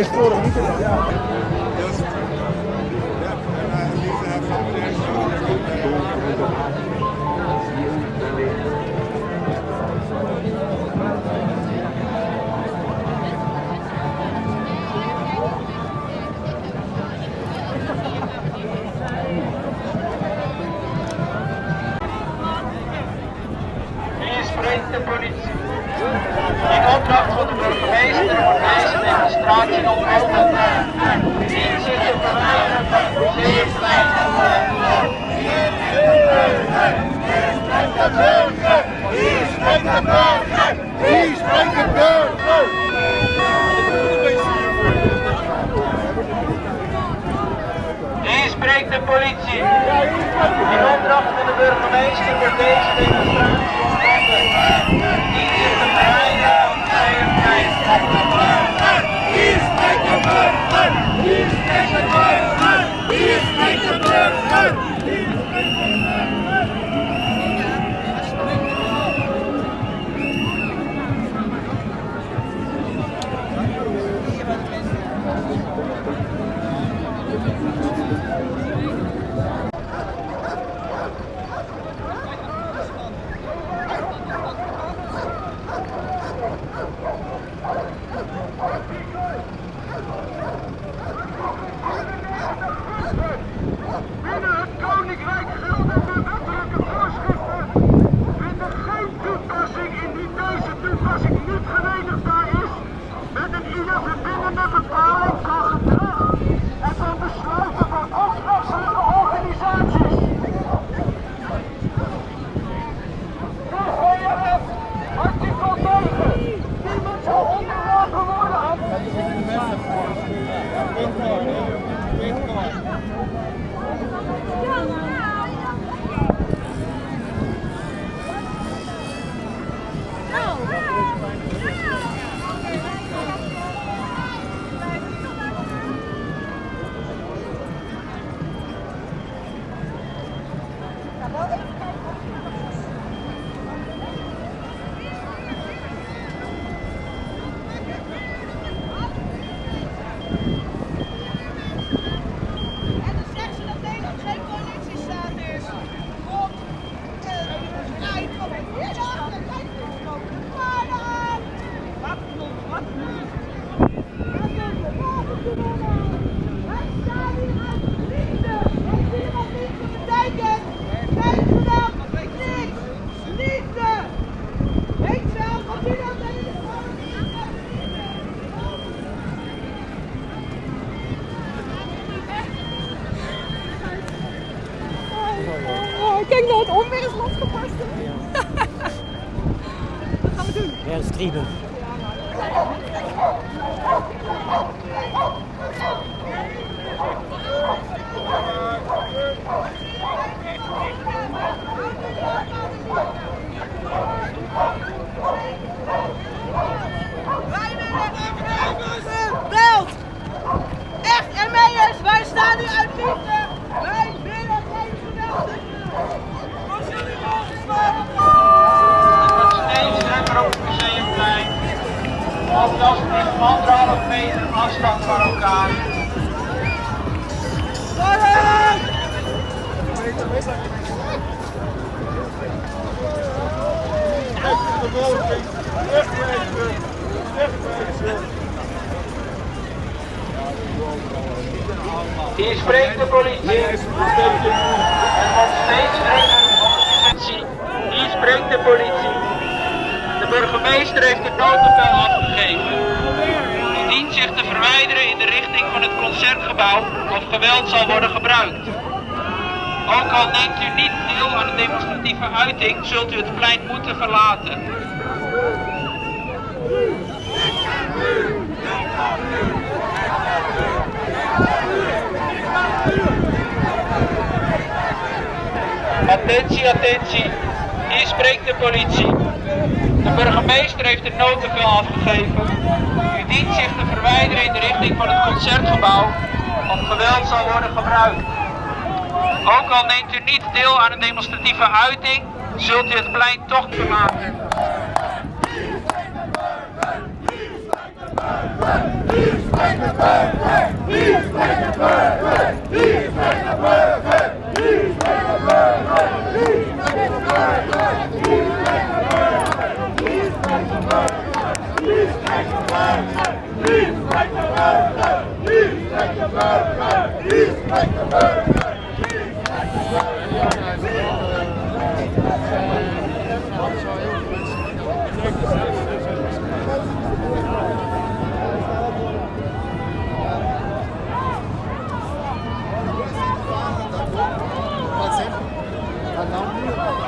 Estouro, muito legal. de politie. In opdracht van de burgemeester voor deze demonstratie is de vrijheid, het Hier is de burger! Hier is de! No. Hem weer eens losgebarsten. Wat gaan we doen? Ja, streamen. Wij Hier spreekt de politie. Het wordt steeds op de politie. Hier spreekt de politie. De burgemeester heeft het noodbevel afgegeven. U dient zich te verwijderen in de richting van het concertgebouw of geweld zal worden gebruikt. Ook al neemt u niet deel aan de demonstratieve uiting, zult u het plein moeten verlaten. Attentie, attentie. Hier spreekt de politie. De burgemeester heeft het noodbevel afgegeven. U dient zich te verwijderen in de richting van het concertgebouw of geweld zal worden gebruikt. Ook al neemt u niet deel aan een demonstratieve uiting, zult u het plein toch verlaten.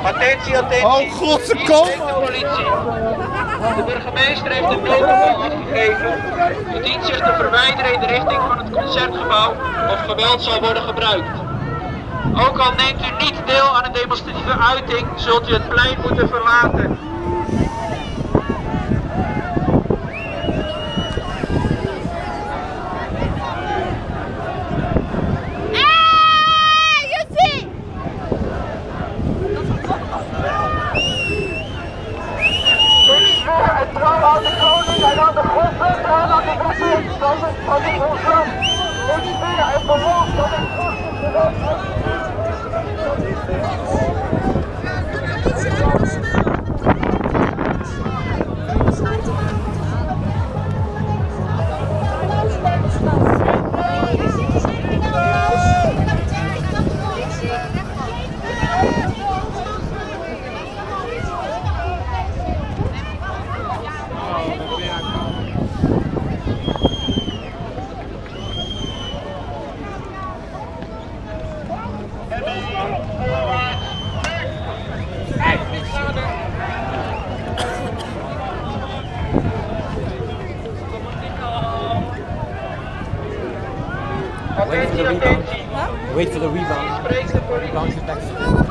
Attentie, attentie. Oh, God, ze komen de politie. De burgemeester heeft het noodbevel afgegeven. U dient zich te verwijderen in de richting van het concertgebouw of geweld zal worden gebruikt. Ook al neemt u niet deel aan een demonstratieve uiting, zult u het plein moeten verlaten. Ah, Jussie! Ik zweer het trouw aan de koning en aan de grondwet en aan de wetten van het van dit orgaan. Wait for the rebound. Bounce it back.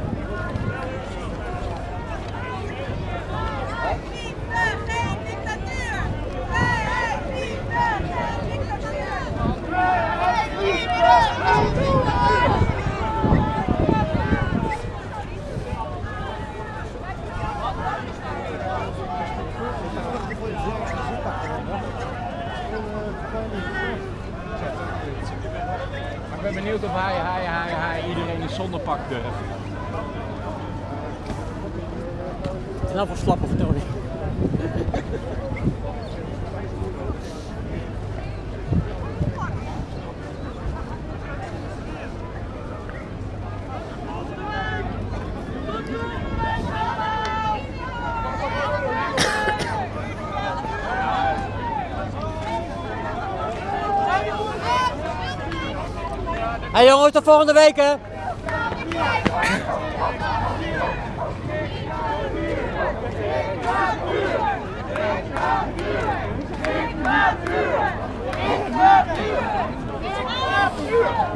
zonder pak durf. En dan voor slappe vertoning. Hey jongens, tot volgende week hè! Ik